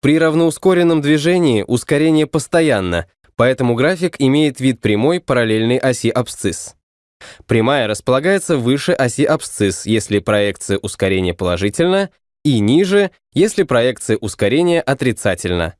При равноускоренном движении ускорение постоянно, поэтому график имеет вид прямой параллельной оси абсцисс. Прямая располагается выше оси абсцисс, если проекция ускорения положительна, и ниже, если проекция ускорения отрицательна.